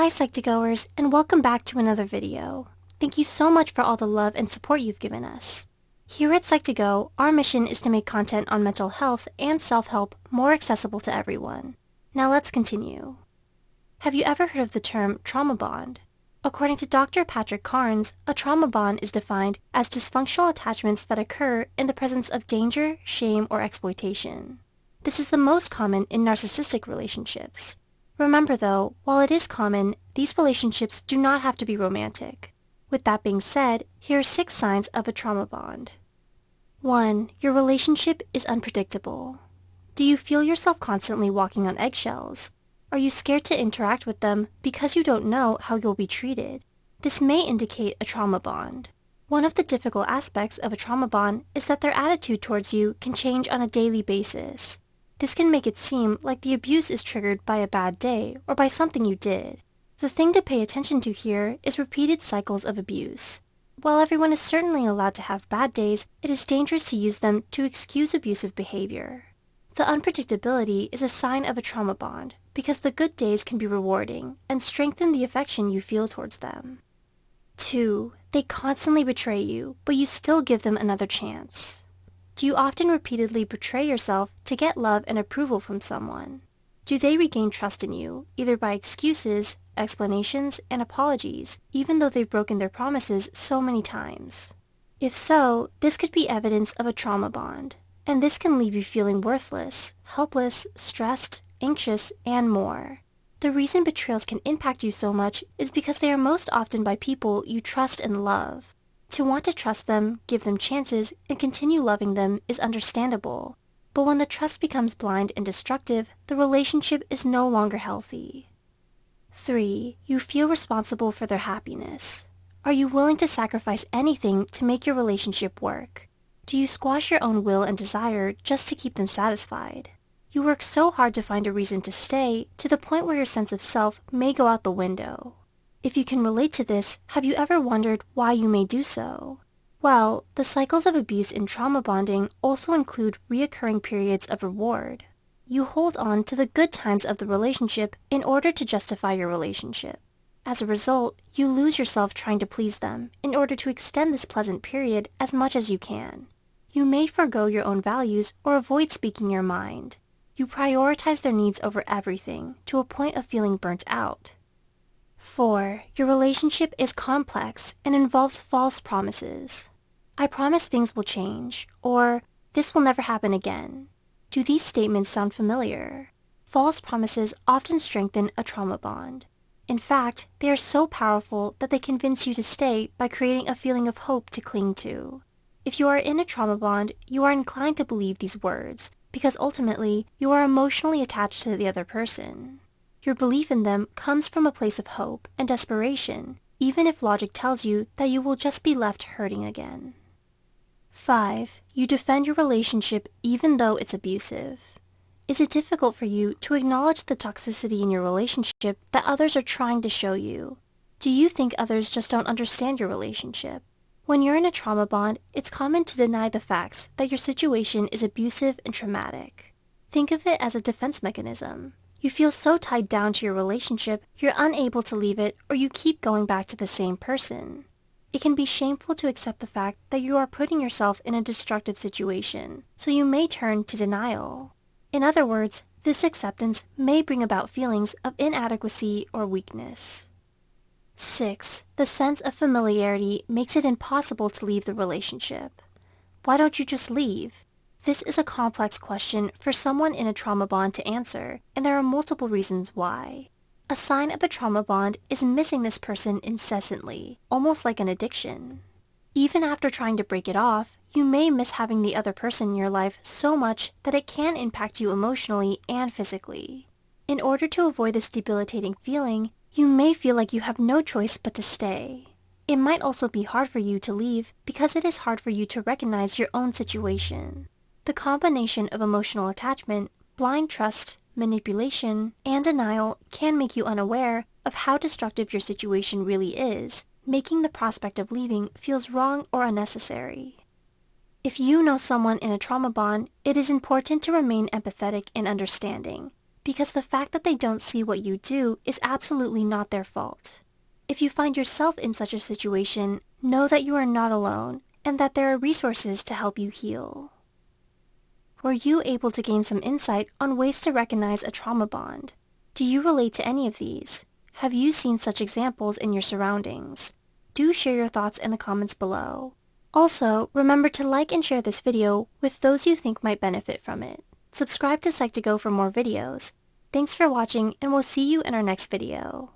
Hi Psych2Goers and welcome back to another video. Thank you so much for all the love and support you've given us. Here at Psych2Go, our mission is to make content on mental health and self-help more accessible to everyone. Now let's continue. Have you ever heard of the term trauma bond? According to Dr. Patrick Carnes, a trauma bond is defined as dysfunctional attachments that occur in the presence of danger, shame, or exploitation. This is the most common in narcissistic relationships. Remember though, while it is common, these relationships do not have to be romantic. With that being said, here are six signs of a trauma bond. 1. Your relationship is unpredictable. Do you feel yourself constantly walking on eggshells? Are you scared to interact with them because you don't know how you'll be treated? This may indicate a trauma bond. One of the difficult aspects of a trauma bond is that their attitude towards you can change on a daily basis. This can make it seem like the abuse is triggered by a bad day or by something you did. The thing to pay attention to here is repeated cycles of abuse. While everyone is certainly allowed to have bad days, it is dangerous to use them to excuse abusive behavior. The unpredictability is a sign of a trauma bond because the good days can be rewarding and strengthen the affection you feel towards them. 2. They constantly betray you, but you still give them another chance. Do you often repeatedly betray yourself to get love and approval from someone? Do they regain trust in you, either by excuses, explanations, and apologies, even though they've broken their promises so many times? If so, this could be evidence of a trauma bond, and this can leave you feeling worthless, helpless, stressed, anxious, and more. The reason betrayals can impact you so much is because they are most often by people you trust and love. To want to trust them, give them chances, and continue loving them is understandable. But when the trust becomes blind and destructive, the relationship is no longer healthy. 3. You feel responsible for their happiness. Are you willing to sacrifice anything to make your relationship work? Do you squash your own will and desire just to keep them satisfied? You work so hard to find a reason to stay to the point where your sense of self may go out the window. If you can relate to this, have you ever wondered why you may do so? Well, the cycles of abuse in trauma bonding also include reoccurring periods of reward. You hold on to the good times of the relationship in order to justify your relationship. As a result, you lose yourself trying to please them in order to extend this pleasant period as much as you can. You may forego your own values or avoid speaking your mind. You prioritize their needs over everything to a point of feeling burnt out. 4. Your relationship is complex and involves false promises. I promise things will change, or this will never happen again. Do these statements sound familiar? False promises often strengthen a trauma bond. In fact, they are so powerful that they convince you to stay by creating a feeling of hope to cling to. If you are in a trauma bond, you are inclined to believe these words because ultimately you are emotionally attached to the other person. Your belief in them comes from a place of hope and desperation, even if logic tells you that you will just be left hurting again. 5. You defend your relationship even though it's abusive. Is it difficult for you to acknowledge the toxicity in your relationship that others are trying to show you? Do you think others just don't understand your relationship? When you're in a trauma bond, it's common to deny the facts that your situation is abusive and traumatic. Think of it as a defense mechanism. You feel so tied down to your relationship, you're unable to leave it or you keep going back to the same person. It can be shameful to accept the fact that you are putting yourself in a destructive situation, so you may turn to denial. In other words, this acceptance may bring about feelings of inadequacy or weakness. 6. The sense of familiarity makes it impossible to leave the relationship. Why don't you just leave? This is a complex question for someone in a trauma bond to answer, and there are multiple reasons why. A sign of a trauma bond is missing this person incessantly, almost like an addiction. Even after trying to break it off, you may miss having the other person in your life so much that it can impact you emotionally and physically. In order to avoid this debilitating feeling, you may feel like you have no choice but to stay. It might also be hard for you to leave because it is hard for you to recognize your own situation. The combination of emotional attachment, blind trust, manipulation, and denial can make you unaware of how destructive your situation really is, making the prospect of leaving feels wrong or unnecessary. If you know someone in a trauma bond, it is important to remain empathetic and understanding. because the fact that they don't see what you do is absolutely not their fault. If you find yourself in such a situation, know that you are not alone and that there are resources to help you heal. Were you able to gain some insight on ways to recognize a trauma bond? Do you relate to any of these? Have you seen such examples in your surroundings? Do share your thoughts in the comments below. Also, remember to like and share this video with those you think might benefit from it. Subscribe to Psych2Go for more videos. Thanks for watching and we'll see you in our next video.